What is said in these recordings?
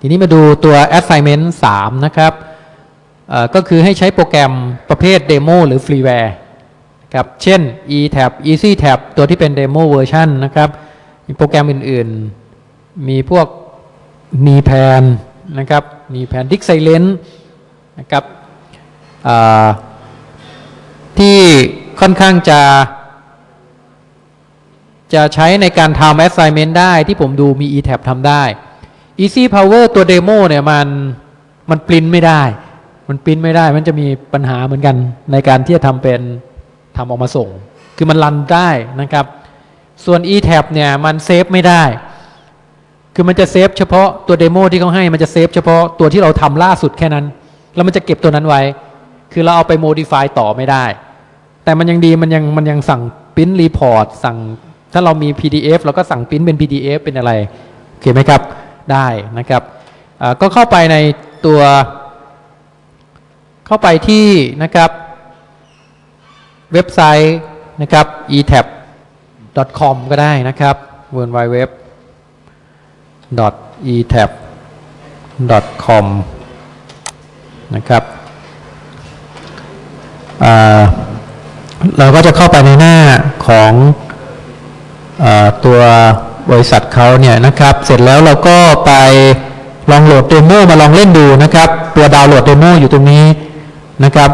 ทีนี้มาดูตัว assignment 3 นะครับก็คือให้ใช้โปรแกรมประเภท demo หรือ freeware ครับเช่น eTab EasyTab ตัวที่เป็น demo version นนะครับมีโปรแกรมอื่นๆ มีพวก n e p a n นะครับ n e p a n Disk Silent นะครับที่ค่อนข้างจะ จะใช้ในการทำ assignment ได้ที่ผมดูมี eTab ทำได้ Easy Power ตัว demo เนี่ยมันมันปริ้นไม่ได้ มันปริ้นไม่ได้ มันจะมีปัญหาเหมือนกันในการที่จะทำเป็นทำออกมาส่ง คือมัน run ได้นะครับ ส่วน ETAP เนี่ยมัน save ไม่ได้ คือมันจะ save เฉพาะตัว demo ที่เขาให้ มันจะ save เฉพาะตัวที่เราทำล่าสุดแค่นั้น แล้วมันจะเก็บตัวนั้นไว้ คือเราเอาไป modify ต่อไม่ได้ แต่มันยังดีมันยังมันยังสั่งปริ้นรีพอร์ตสั่งถ้าเรามี PDF เราก็สั่งปริ้นเป็น PDF เป็นอะไร โอเคไหมครับ ได้นะครับก็เข้าไปในตัวเข้าไปที่นะครับเว็บไซต์นะครับ etab.com ก็ได้นะครับ w w w etab.com นะครับเราก็จะเข้าไปในหน้าของอตัว บริษัทเขาเนี่ยนะครับ เสร็จแล้วเราก็ไปลองโหลด demo มาลองเล่นดูนะครับ ตัวดาวน์โหลด demo อยู่ตรงนี้นะครับ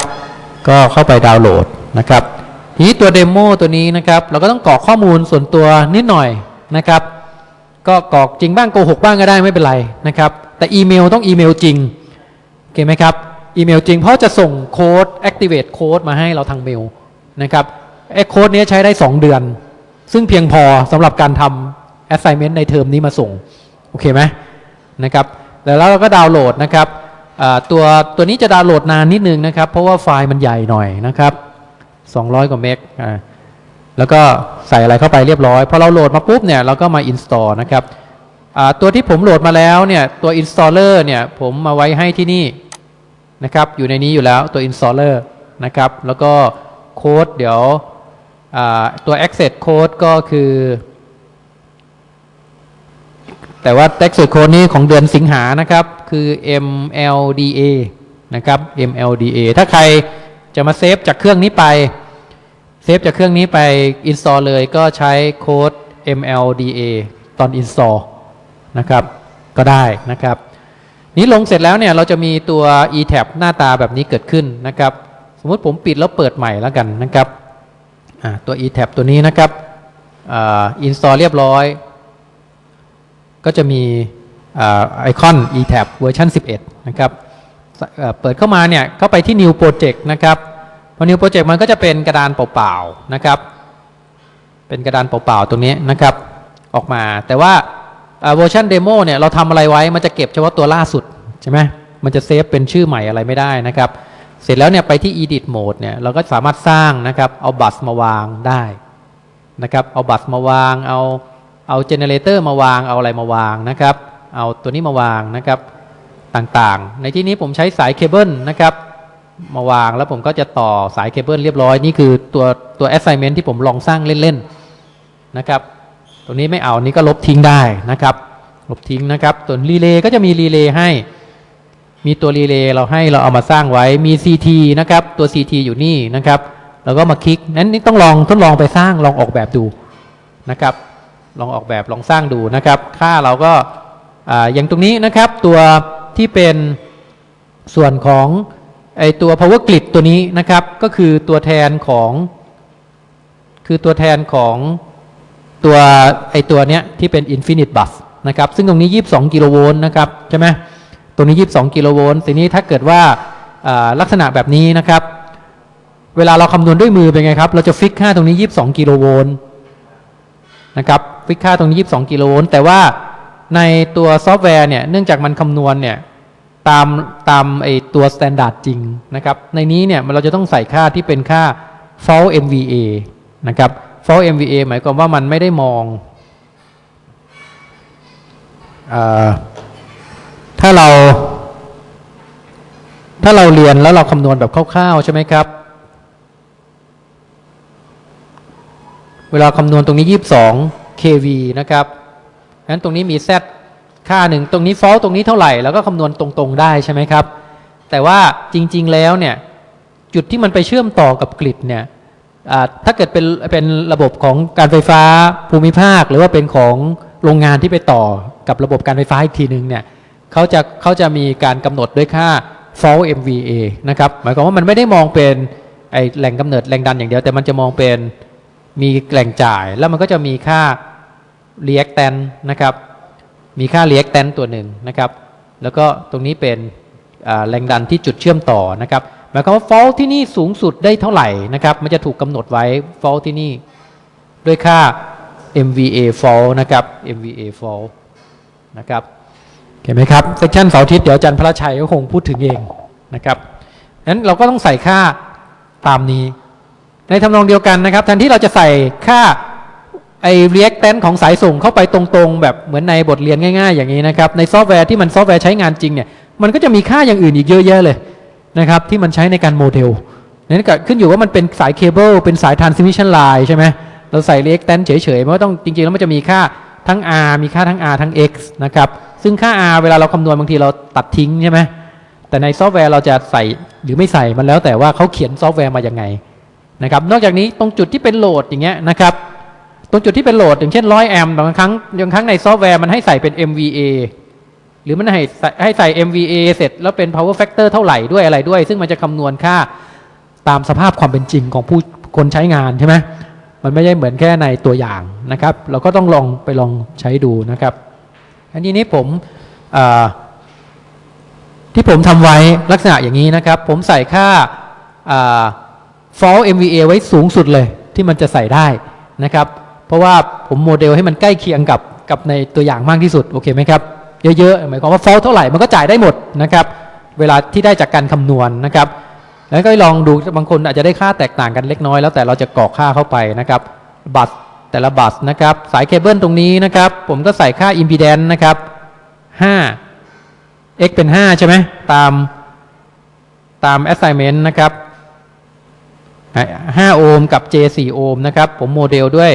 ก็เข้าไปดาวน์โหลดนะครับ ทีนี้ตัว demo ตัวนี้นะครับ เราก็ต้องกรอกข้อมูลส่วนตัวนิดหน่อยนะครับ ก็กรอกจริงบ้างโกหกบ้างก็ได้ไม่เป็นไรนะครับ แต่อีเมลต้องอีเมลจริงโอเคไหมครับอีเมลจริงเพราะจะส่งโค้ด activate โค้ดมาให้เราทางเมลนะครับไอ้โค้ดนี้ใช้ได้ 2 เดือน ซึ่งเพียงพอสำหรับการทำ assignment ในเทอมนี้มาส่ง โอเคไหมนะครับแล้วเราก็ดาวน์โหลดนะครับตัวตัวนี้จะดาวน์โหลดนานนิดนึงนะครับ เพราะว่าไฟล์มันใหญ่หน่อยนะครับ 200 กว่าเมกอ่าแล้วก็ใส่อะไรเข้าไปเรียบร้อยพอเราโหลดมาปุ๊บเนี่ยเราก็มา install นะครับตัวที่ผมโหลดมาแล้วเนี่ยตัว installer เนี่ยผมมาไว้ให้ที่นี่นะครับอยู่ในนี้อยู่แล้วตัว installer นะครับแล้วก็โค้ดเดี๋ยวตัว access code ก็คือ แต่ว่า access code นี้ของเดือนสิงหานะครับ คือ MLDA นะครับ MLDA ถ้าใครจะมาเซฟจากเครื่องนี้ไปเซฟจากเครื่องนี้ไป install เลยก็ใช้โค้ด MLDA ตอน install นะครับก็ได้นะครับนี้ลงเสร็จแล้วเนี่ยเราจะมีตัว eTab หน้าตาแบบนี้เกิดขึ้นนะครับ สมมติผมปิดแล้วเปิดใหม่แล้วกันนะครับตัว eTab ตัวนี้นะครับอ่า install เรียบร้อย ก็จะมีอไอคอน eTab เวอร์ชัน11 นะครับเอ่อเปิดเข้ามาเนี่ยเข้าไปที่ new project นะครับพอ new project มันก็จะเป็นกระดานเปล่าๆนะครับ เป็นกระดานเปล่าๆตรงนี้นะครับออกมา แต่ว่าเวอร์ชัน demo เนี่ยเราทำอะไรไว้มันจะเก็บเฉพาะตัวล่าสุดใช่ไหมมันจะ save เป็นชื่อใหม่อะไรไม่ได้นะครับ เสร็จแล้วเนี่ยไปที่ edit mode เนี่ยเราก็สามารถสร้างนะครับ เอา bus มาวางได้นะครับ เอา bus มาวางเอา เอา generator มาวางเอาอะไรมาวางนะครับ เอาตัวนี้มาวางนะครับต่างๆ ในที่นี้ผมใช้สายเคเบิลนะครับ มาวางแล้วผมก็จะต่อสายเคเบิลเรียบร้อย นี่คือตัวตัว assignment ที่ผมลองสร้างเล่นๆนะครับตัวนี้ไม่เอานี่ก็ลบทิ้งได้นะครับ ลบทิ้งนะครับตัว relay ก็จะมี relay ให้ มีตัว relay เราให้เราเอามาสร้างไว้มี CT นะครับ ตัว CT อยู่นี่นะครับ แล้วก็มาคลิกนั้นนี่ต้องลองทดลองไปสร้างลองออกแบบดูนะครับ ลองออกแบบลองสร้างดูนะครับ ค่าเราก็ออย่างตรงนี้นะครับ ตัวที่เป็นส่วนของไอตัว power grid ตัวนี้นะครับ ก็คือตัวแทนของ คือตัวแทนของตัวไอตัวเนี้ยที่เป็น infinite bus นะครับ ซึ่งตรงนี้ 22 กิโลโวลต์นะครับ ใช่ไหมตรงนี้ 22 กิโลโวลต์ทีนี้ถ้าเกิดว่าอ่าลักษณะแบบนี้นะครับ เวลาเราคำนวณด้วยมือเป็นไงครับ เราจะ fix ค่าตรงนี้ 22 กิโลโวลต์ นะครับ fix ค่าตรงนี้ 22 กิโลโวลต์แต่ว่าในตัวซอฟต์แวร์เนี่ยเนื่องจากมันคำนวณเนี่ยตามตามไอตัว standard จริงนะครับในนี้เนี่ยเราจะต้องใส่ค่าที่เป็นค่า fault MVA นะครับ fault MVA หมายความว่ามันไม่ได้มองอถ้าเรา ถ้าเราเรียนแล้วเราคำนวณแบบคร่าวๆใช่ไหมครับ เวลาคำนวณตรงนี้ 22 kV นะครับงั้นตรงนี้มี Z ค่าหนึ่งตรงนี้ fault ตรงนี้เท่าไหร่แล้วก็คำนวณตรงๆได้ใช่ไหมครับ แต่ว่าจริงๆแล้วเนี่ยจุดที่มันไปเชื่อมต่อกับกริดเนี่ยถ้าเกิดเป็นเป็นระบบของการไฟฟ้าภูมิภาค หรือว่าเป็นของโรงงานที่ไปต่อกับระบบการไฟฟ้าอีกทีหนึ่งเนี่ยเขาจะเขาจะมีการกำหนดด้วยค่า fault MVA นะครับหมายความว่ามันไม่ได้มองเป็นไอแหล่งกำเนิดแรงดันอย่างเดียวแต่มันจะมองเป็น มีแหล่งจ่ายแล้วมันก็จะมีค่า reactant นะครับ มีค่า reactant ตัวหนึ่งนะครับ แล้วก็ตรงนี้เป็นแรงดันที่จุดเชื่อมต่อนะครับหมายความว่า fault ที่นี่สูงสุดได้เท่าไหร่นะครับ มันจะถูกกำหนดไว้ fault ที่นี่ด้วยค่า MVA fault นะครับ MVA fault นะครับเห็นไหมครับเซ c ชันเสาร์อาทิตย์เดี๋ยวอาจันพระชัยก็คงพูดถึงเองนะครับนั้นเราก็ต้องใส่ค่าตามนี้ ในทำนองเดียวกันนะครับแทนที่เราจะใส่ค่าไอ้ reactance ของสายส่งเข้าไปตรงๆ แบบเหมือนในบทเรียนง่ายๆ อย่างนี้นะครับ ในซอฟต์แวร์ที่มันซอฟต์แวร์ใช้งานจริงเนี่ยมันก็จะมีค่าอย่างอื่นอีกเยอะแยะเลยนะครับที่มันใช้ในการโมเดลนั่นก็ขึ้นอยู่ว่ามันเป็นสายเคเบิลเป็นสาย transmission line ใช่ไหมเราใส่ reactance เฉยๆมันก็ต้องจริงๆ แล้วมันจะมีค่าทั้ง R มีค่าทั้ง R ทั้ง X นะครับซึ่งค่า R เวลาเราคำนวณบางทีเราตัดทิ้งใช่ไหมแต่ในซอฟต์แวร์เราจะใส่หรือไม่ใส่มันแล้วแต่ว่าเขาเขียนซอฟต์แวร์มาอย่างไง นะครับนอกจากนี้ตรงจุดที่เป็น load อย่างเงี้ยนะครับตรงจุดที่เป็น load อย่างเช่น100แอมบางครั้งบางครั้งในซอฟต์แวร์มันให้ใส่เป็น MVA หรือมันให้ใส่ให้ใส่ MVA เสร็จแล้วเป็น power factor เท่าไหร่ด้วยอะไรด้วย ซึ่งมันจะคำนวณค่าตามสภาพความเป็นจริงของผู้คนใช้งานใช่ไหมมันไม่ใช่เหมือนแค่ในตัวอย่างนะครับ เราก็ต้องลองไปลองใช้ดูนะครับ อันนี้นี้ผมที่ผมทำไว้ลักษณะอย่างนี้นะครับ ผมใส่ค่า อ่า fall MVA ไว้สูงสุดเลยที่มันจะใส่ได้นะครับ เพราะว่าผมโมเดลให้มันใกล้เคียงกับกับในตัวอย่างมากที่สุด โอเคไหมครับ เยอะๆ หมายความว่า fall เท่าไหร่มันก็จ่ายได้หมดนะครับ เวลาที่ได้จากการคำนวณนะครับ แล้วก็ลองดูบางคนอาจจะได้ค่าแตกต่างกันเล็กน้อยแล้วแต่เราจะกรอกค่าเข้าไปนะครับ บัตรแต่ละบัตรนะครับ สายเคเบิลตรงนี้นะครับ ผมก็ใส่ค่า impedance นะครับ5 x เป็น 5 ใช่ไหมตามตาม assignment นะครับ 5 โอห์มกับ J 4โอห์มนะครับ ผมโมเดลด้วย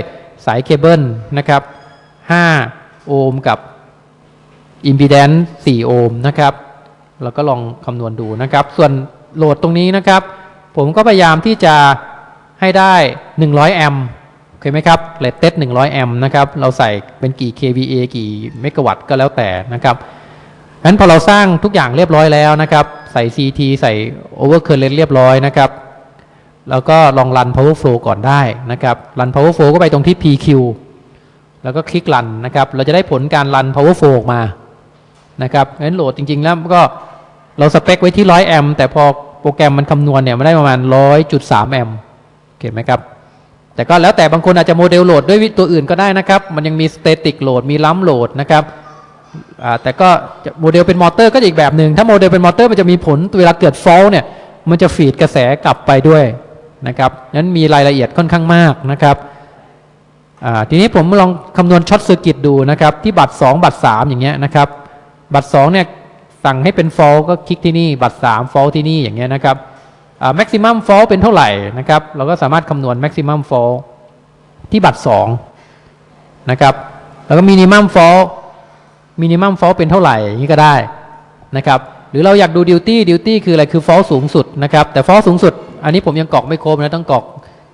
สายเคเบิลนะครับ 5 โอห์มกับ impedance 4 โอห์มนะครับเราก็ลองคำนวณดูนะครับ ส่วน load ตรงนี้นะครับ ผมก็พยายามที่จะให้ได้ 100 แอมป์โอเคไหมครับเลตเต็ด100 แอมป์นะครับ เราใส่เป็นกี่ kVA กี่เมกะวัตต์ก็แล้วแต่นะครับงั้นพอเราสร้างทุกอย่างเรียบร้อยแล้วนะครับ ใส่ CT ใส่ overcurrent เรียบร้อยนะครับ แล้วก็ลองรัน power flow ก่อนได้นะครับรัน power flow ก็ไปตรงที่ PQ แล้วก็คลิกรันนะครับ เราจะได้ผลการรัน power flow ออกมานะครับงั้นโหลดจริง ๆ แล้วก็เราสเปคไว้ที่ 100 แอมป์แต่พอโปรแกรมมันคำนวณเนี่ยมันได้ประมาณ 100.3 แอมป์เห็นไหมครับแต่ก็แล้วแต่บางคนอาจจะ model load ด้วยตัวอื่นก็ได้นะครับ มันยังมี static โหลดมีลัมโหลดนะครับแต่ก็โมเดลเป็นมอเตอร์ก็อีกแบบหนึ่งถ้าโมเดลเป็นมอเตอร์มันจะมีผลเวลาเกิด fault เนี่ยมันจะ feed กระแสกลับไปด้วย นะครับนั้นมีรายละเอียดค่อนข้างมากนะครับทีนี้ผมลองคำนวณ short circuit ดูนะครับ ที่บัตร 2 บัตร 3 อย่างเงี้ยนะครับ บัตร 2 เนี่ยสั่งให้เป็น fall ก็คลิกที่นี่บัตร 3 fall ที่นี่อย่างเงี้ยนะครับ maximum fall เป็นเท่าไหร่นะครับ เราก็สามารถคำนวณ maximum fall ที่บัตร 2 นะครับ แล้วก็ minimum fall minimum fall เป็นเท่าไหร่อย่างนี้ก็ได้นะครับ หรือเราอยากดู duty duty คืออะไรคือ fall สูงสุดนะครับแต่ fall สูงสุด อันนี้ผมยังกรอกไม่ครบนะต้องกรอก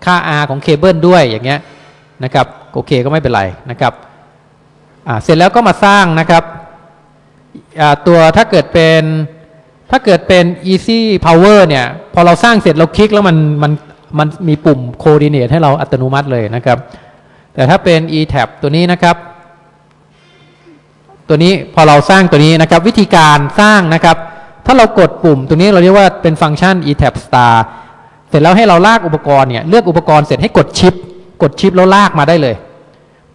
ค่า R ของเคเบิลด้วยอย่างเงี้ยนะครับโอเคก็ไม่เป็นไรนะครับอ่าเสร็จแล้วก็มาสร้างนะครับอ่าตัวถ้าเกิดเป็นถ้าเกิดเป็น easy power เนี่ยพอเราสร้างเสร็จเราคลิกแล้วมันมันมันมีปุ่ม coordinate ให้เราอัตโนมัติเลยนะครับ แต่ถ้าเป็น e-tab ตัวนี้นะครับ ตัวนี้พอเราสร้างตัวนี้นะครับ วิธีการสร้างนะครับ ถ้าเรากดปุ่มตัวนี้เราเรียกว่าเป็นฟังก์ชัน e-tab star เสร็จแล้วให้เราลากอุปกรณ์เนี่ยเลือกอุปกรณ์เสร็จให้กด shift กด shift แล้วลากมาได้เลย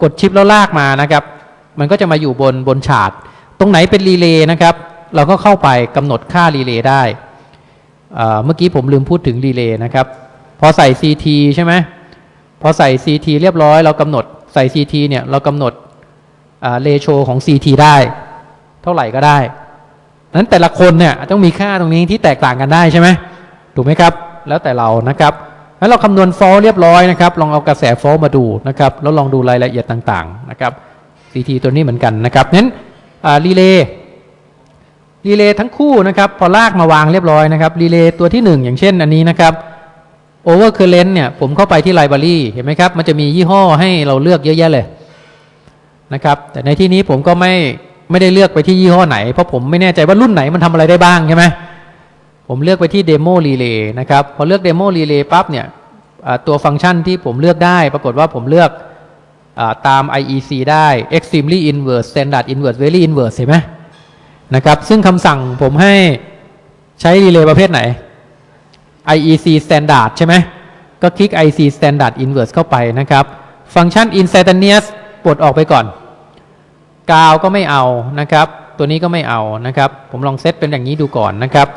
กด shift แล้วลากมานะครับ มันก็จะมาอยู่บนบนฉาดตรงไหนเป็น relay นะครับ เราก็เข้าไปกำหนดค่า relay ได้เมื่อกี้ผมลืมพูดถึง relay นะครับ พอใส่ CT ใช่ไหมพอใส่ CT เรียบร้อยเรากำหนดใส่ CT เนี่ยเรากำหนด ratio ของ CT ได้ เท่าไหร่ก็ได้นั้นแต่ละคนเนี่ยต้องมีค่าตรงนี้ที่แตกต่างกันได้ใช่ไหมถูกไหมครับ แล้วแต่เรานะครับแล้วเราคำนวณ fault เรียบร้อยนะครับ ลองเอากระแส fault มาดูนะครับแล้วลองดูรายละเอียดต่างๆนะครับ CT ตัวนี้เหมือนกันนะครับนั้นรีเลย์รีเลย์ทั้งคู่นะครับ พอลากมาวางเรียบร้อยนะครับรีเลย์ตัวที่หนึ่งอย่างเช่นอันนี้นะครับ over current เนี่ยผมเข้าไปที่ library เห็นไหมครับ มันจะมียี่ห้อให้เราเลือกเยอะแยะเลย นะครับ แต่ในที่นี้ผมก็ไม่ไม่ได้เลือกไปที่ยี่ห้อไหน เพราะผมไม่แน่ใจว่ารุ่นไหนมันทำอะไรได้บ้างใช่ไหมผมเลือกไปที่ demo relay นะครับ พอเลือก demo relay ปั๊บเนี่ยตัวฟังก์ชันที่ผมเลือกได้ ปรากฏว่าผมเลือกอตาม IEC ได้ extremely inverse standard inverse very inverse เห็นไหมนะครับ ซึ่งคำสั่งผมให้ใช้ relay ประเภทไหน IEC standard ใช่ไหม ก็คลิก IEC standard inverse เข้าไปนะครับ ฟังก์ชัน instantaneous ปลดออกไปก่อน กาวก็ไม่เอานะครับ ตัวนี้ก็ไม่เอานะครับ ผมลองเซตเป็นอย่างนี้ดูก่อนนะครับ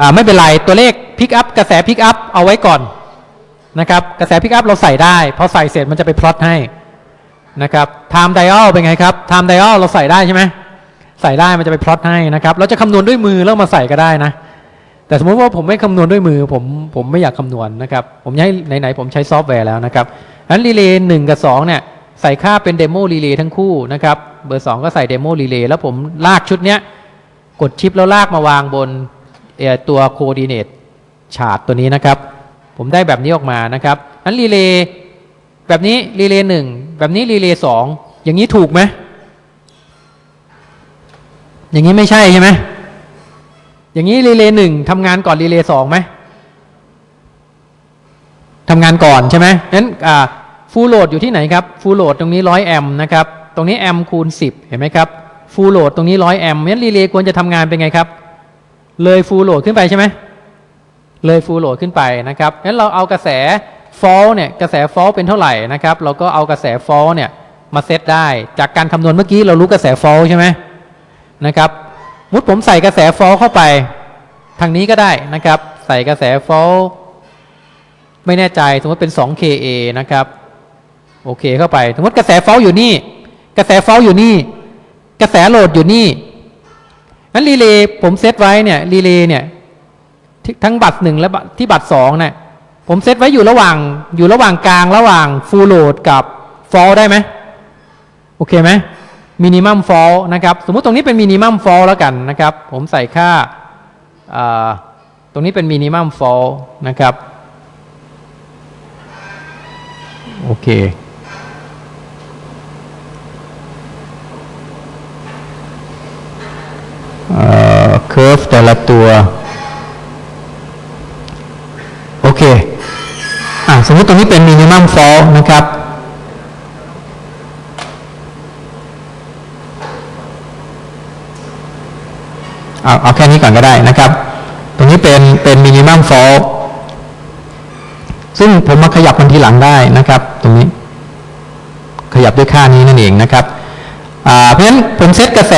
อ่าไม่เป็นไรตัวเลข pick up กระแส pick up เอาไว้ก่อนนะครับกระแส pick up เราใส่ได้พอใส่เสร็จมันจะไปพลอตให้นะครับ time dial เป็นไงครับ time dial เราใส่ได้ใช่ไหมใส่ได้มันจะไปพลอตให้นะครับเราจะคำนวณด้วยมือแล้วมาใส่ก็ได้นะ แต่สมมติว่าผมไม่คำนวณด้วยมือผมผมไม่อยากคำนวณนะครับผมให้ไหนๆผมใช้ซอฟต์แวร์แล้วนะครับอันรีเลย์หนึ่งกับสองเนี่ยใส่ค่าเป็น demo รีเลย์ทั้งคู่นะครับ เบอร์สองก็ใส่ demo รีเลย์แล้วผมลากชุดเนี้ย กด shift แล้วลากมาวางบนตัว coordinate chart ตัวนี้นะครับ ผมได้แบบนี้ออกมานะครับอันรีเลย์แบบนี้รีเลย์หนึ่งแบบนี้รีเลย์สองอย่างนี้ถูกไหมอย่างนี้ไม่ใช่ใช่ไหมอย่างนี้รีเลย์หนึ่งทำงานก่อนรีเลย์สองไหมทำงานก่อนใช่ไหมนั้น full load อยู่ที่ไหนครับ full load ตรงนี้ร้อยแอมป์นะครับ ตรงนี้แอมป์คูณสิบเห็นไหมครับ full load ตรงนี้ร้อยแอมป์งั้นรีเลย์ควรจะทำงานเป็นไงครับ เลย full load ขึ้นไปใช่ไหมเลย full load ขึ้นไปนะครับงั้นเราเอากระแส fault เนี่ยกระแส fault เป็นเท่าไหร่นะครับ เราก็เอากระแส fault เนี่ยมาเซตได้จากการคำนวณเมื่อกี้เรารู้กระแส fault ใช่ไหมนะครับสมมุติผมใส่กระแส fault เข้าไป ทางนี้ก็ได้นะครับ ใส่กระแส fault ไม่แน่ใจสมมติเป็น 2KA นะครับโอเคเข้าไปสมมติกระแส fault อยู่นี่ กระแส fault อยู่นี่ กระแส load อยู่นี่นั้นรีเลย์ผมเซตไว้เนี่ยรีเลย์เนี่ยทั้งบัตรหนึ่งและที่บัตรสองเนี่ยผมเซตไว้อยู่ระหว่างอยู่ระหว่างกลางระหว่าง full load กับfault ได้ไหมโอเคไหม minimum fault นะครับสมมุติตรงนี้เป็น minimum fault แล้วกันนะครับ ผมใส่ค่าอ่าตรงนี้เป็น minimum fault นะครับโอเค curve แต่ละตัว โอเคอ่าสมมติตรงนี้เป็น minimum fault นะครับเอาเอาแค่นี้ก่อนก็ได้นะครับ ตรงนี้เป็นเป็น minimum fault ซึ่งผมมาขยับมันทีหลังได้นะครับ ตรงนี้ ขยับด้วยค่านี้นั่นเองนะครับเพราะฉะนั้นผมเซตกระแส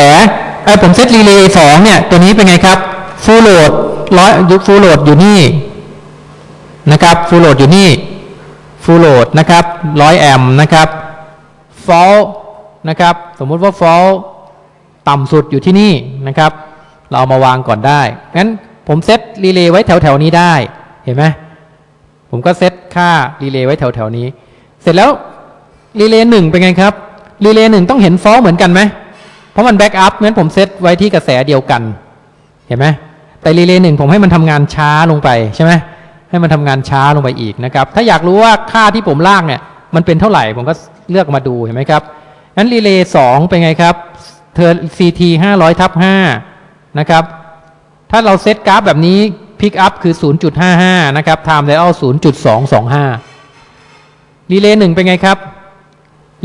ไอ้ผมเซตรีเลย์สองเนี่ย ตัวนี้เป็นไงครับfull load ร้อยยุ full load อยู่นี่นะครับ full load อยู่นี่ full load นะครับร้อยแอมป์นะครับ fault นะครับสมมุติว่า fault ต่ำสุดอยู่ที่นี่นะครับ เราเอามาวางก่อนได้งั้นผมเซตรีเลย์ไว้แถวแถวๆนี้ได้เห็นไหมผมก็เซตค่ารีเลย์ไว้แถวแถวๆนี้ เสร็จแล้วรีเลย์หนึ่งเป็นไงครับรีเลย์หนึ่งต้องเห็น fault เหมือนกันไหม เพราะมัน backup งั้นผมเซตไว้ที่กระแสเดียวกัน เห็นไหมแต่รีเลย์หนึ่งผมให้มันทำงานช้าลงไปใช่ไหมให้มันทำงานช้าลงไปอีกนะครับ ถ้าอยากรู้ว่าค่าที่ผมลากเนี่ย มันเป็นเท่าไหร่ผมก็เลือกมาดูเห็นไหมครับงั้นรีเลย์สองเป็นไงครับเธอ CT 500ทับ5นะครับ ถ้าเราเซตกราฟแบบนี้พิกอัพคือ 0.55 นะครับ time dial 0.225รีเลย์หนึ่งเป็นไงครับ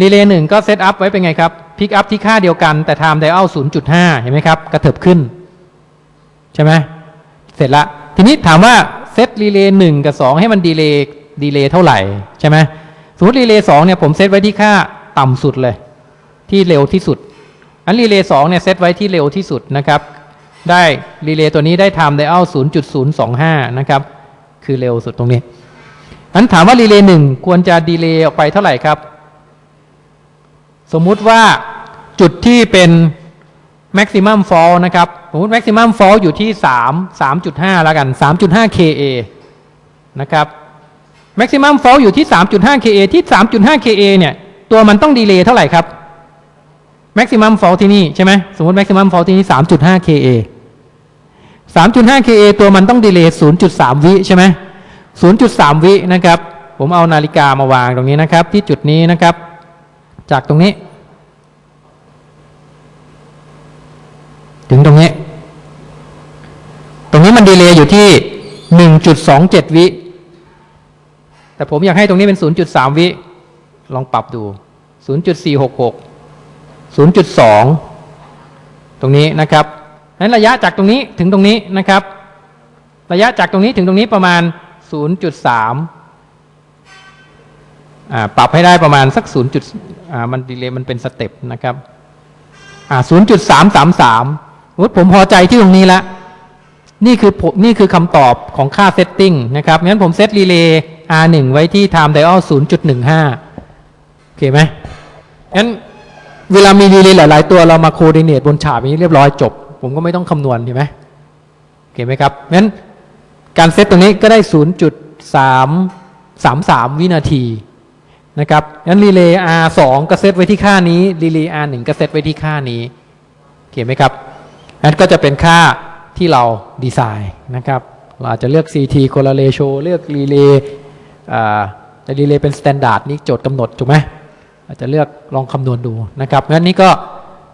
รีเลย์หนึ่งก็ set up ไว้เป็นไงครับ พิกอัพที่ค่าเดียวกันแต่ time dial 0.5เห็นไหมครับ กระเถิบขึ้น ใช่ไหมเสร็จละ ทีนี้ถามว่าเซตรีเลย์หนึ่งกับ2ให้มัน delay delay เท่าไหร่ ใช่ไหมสมมติรีเลย์สองเนี่ยผมเซตไว้ที่ค่าต่ำสุดเลย ที่เร็วที่สุด อันรีเลย์สองเนี่ยเซตไว้ที่เร็วที่สุดนะครับ ได้รีเลย์ตัวนี้ได้ time dial 0.025นะครับคือเร็วสุดตรงนี้อันถามว่ารีเลย์หนึ่งควรจะดีเลย์ออกไปเท่าไหร่ครับ สมมุติว่าจุดที่เป็น maximum fall นะครับ สมมติ maximum fall อยู่ที่ 3 3.5 แล้วกัน 3.5 KA นะครับ maximum fall อยู่ที่ 3.5 KA ที่ 3.5 KA เนี่ย ตัวมันต้องดีเลย์เท่าไหร่ครับ maximum fault ที่นี่ใช่ไหมสมมติ maximum fault ที่นี่ 3.5 ka 3.5 ka ตัวมันต้องดีเลย์ 0.3 วิใช่ไหม0.3 วินะครับ ผมเอานาฬิกามาวางตรงนี้นะครับ ที่จุดนี้นะครับ จากตรงนี้ ถึงตรงนี้ ตรงนี้มันดีเลย์อยู่ที่ 1.27 วิ แต่ผมอยากให้ตรงนี้เป็น 0.3 วิ ลองปรับดู 0.466 0.2 ตรงนี้นะครับนั้นระยะจากตรงนี้ถึงตรงนี้นะครับ ระยะจากตรงนี้ถึงตรงนี้ประมาณ 0.3อ่า ปรับให้ได้ประมาณสัก 0. จุดมัน delay มันเป็น step นะครับอ่า0.333สมมุติผมพอใจที่ตรงนี้แล้วนี่คือผมนี่คือคำตอบของค่า setting นะครับงั้นผมเซตรีเลย์ R1 ไว้ที่ time dial 0.15 โอเคไหมงั้นเวลามีรีเลย์หลาย ๆ ตัวเรามา coordinate บนฉากนี้เรียบร้อยจบ ผมก็ไม่ต้องคำนวณเห็นไหมโอเคไหมครับงั้นการเซตตรงนี้ก็ได้ 0.333 วินาที นะครับงั้นรีเลย์ R2 ก็เซตไว้ที่ค่านี้รีเลย์ R1 ก็เซตไว้ที่ค่านี้โอเคไหมครับงั้นก็จะเป็นค่าที่เราดีไซน์นะครับเราอาจจะเลือก CT correlation เลือกรีเลย์แต่รีเลย์เป็น standard นี่โจทย์กำหนดถูกไหมอาจจะเลือกลองคำนวณดูนะครับงั้นนี้ก็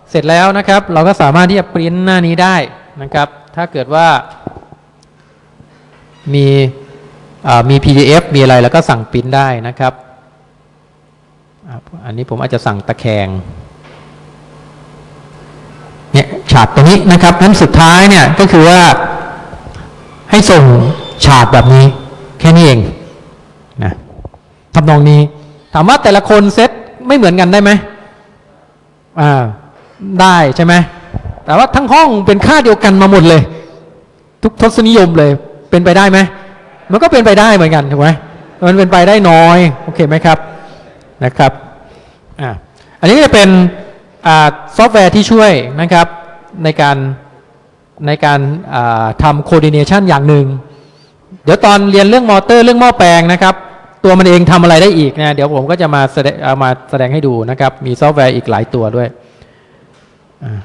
เสร็จแล้วนะครับ เราก็สามารถที่จะปริ้นหน้านี้ได้นะครับ ถ้าเกิดว่ามีมี PDF มีอะไรแล้วก็สั่งปริ้นได้นะครับ อันนี้ผมอาจจะสั่งตะแคงเนี่ยฉากตรงนี้นะครับนั้นสุดท้ายเนี่ยก็คือว่าให้ส่งฉากแบบนี้ แค่นี้เองนะทำนองนี้ ถามว่าแต่ละคนเซตไม่เหมือนกันได้ไหมอ่าได้ใช่ไหมแต่ว่าทั้งห้องเป็นค่าเดียวกันมาหมดเลย ทุกทศนิยมเลย เป็นไปได้ไหมมันก็เป็นไปได้เหมือนกันถูกไหมมันเป็นไปได้น้อย โอเคไหมครับ นะครับอ่าอันนี้จะเป็นซอฟต์แวร์ที่ช่วยนะครับในการในการทำ coordination อย่างหนึ่ง เดี๋ยวตอนเรียนเรื่องมอเตอร์เรื่องหม้อแปลงนะครับ ตัวมันเองทำอะไรได้อีกนะเดี๋ยวผมก็จะมาแสดงเอามาแสดงให้ดูนะครับ มีซอฟต์แวร์อีกหลายตัวด้วยอ่า